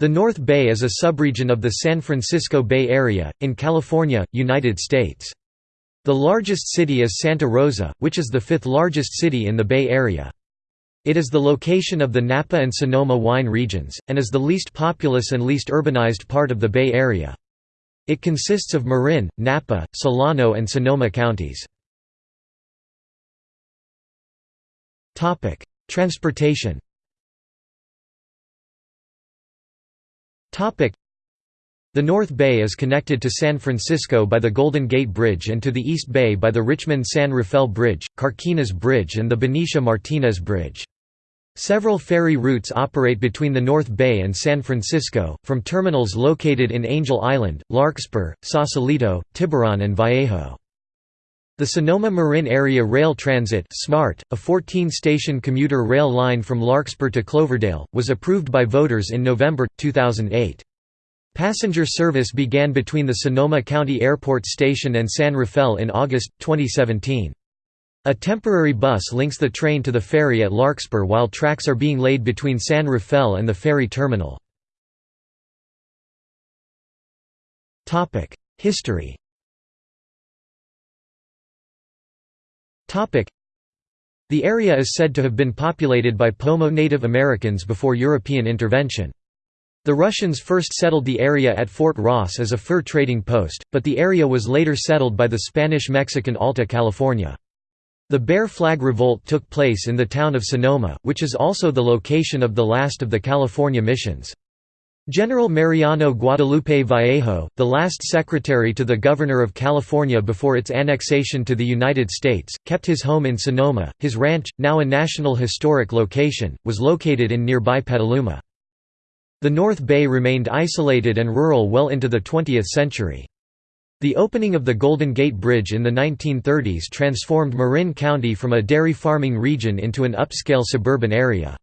The North Bay is a subregion of the San Francisco Bay Area, in California, United States. The largest city is Santa Rosa, which is the fifth largest city in the Bay Area. It is the location of the Napa and Sonoma wine regions, and is the least populous and least urbanized part of the Bay Area. It consists of Marin, Napa, Solano and Sonoma counties. Transportation The North Bay is connected to San Francisco by the Golden Gate Bridge and to the East Bay by the Richmond-San Rafael Bridge, Carquinez Bridge and the Benicia-Martinez Bridge. Several ferry routes operate between the North Bay and San Francisco, from terminals located in Angel Island, Larkspur, Sausalito, Tiburon and Vallejo. The Sonoma Marin Area Rail Transit SMART, a 14-station commuter rail line from Larkspur to Cloverdale, was approved by voters in November, 2008. Passenger service began between the Sonoma County Airport Station and San Rafael in August, 2017. A temporary bus links the train to the ferry at Larkspur while tracks are being laid between San Rafael and the ferry terminal. History The area is said to have been populated by Pomo Native Americans before European intervention. The Russians first settled the area at Fort Ross as a fur trading post, but the area was later settled by the Spanish-Mexican Alta California. The Bear Flag Revolt took place in the town of Sonoma, which is also the location of the last of the California missions. General Mariano Guadalupe Vallejo, the last secretary to the Governor of California before its annexation to the United States, kept his home in Sonoma. His ranch, now a National Historic Location, was located in nearby Petaluma. The North Bay remained isolated and rural well into the 20th century. The opening of the Golden Gate Bridge in the 1930s transformed Marin County from a dairy farming region into an upscale suburban area.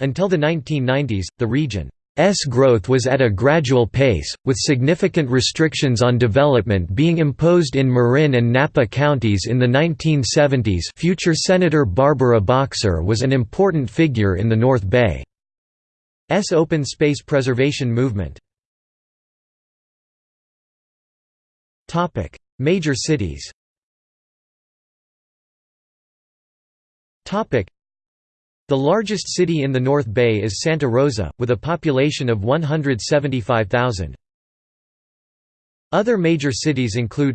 Until the 1990s, the region S growth was at a gradual pace, with significant restrictions on development being imposed in Marin and Napa counties in the 1970s future Senator Barbara Boxer was an important figure in the North Bay's open space preservation movement. Major cities the largest city in the North Bay is Santa Rosa, with a population of 175,000. Other major cities include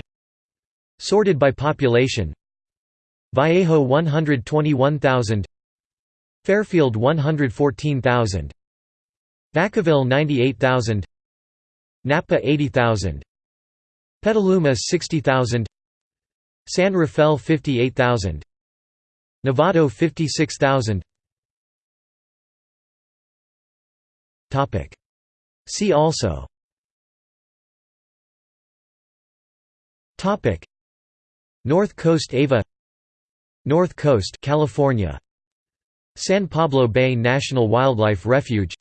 Sorted by population Vallejo 121,000 Fairfield 114,000 Vacaville 98,000 Napa 80,000 Petaluma 60,000 San Rafael 58,000 Novato 56,000 See also. North Coast Ava. North Coast California. San Pablo Bay National Wildlife Refuge.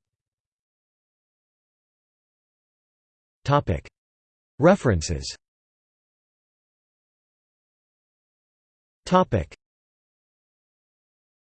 References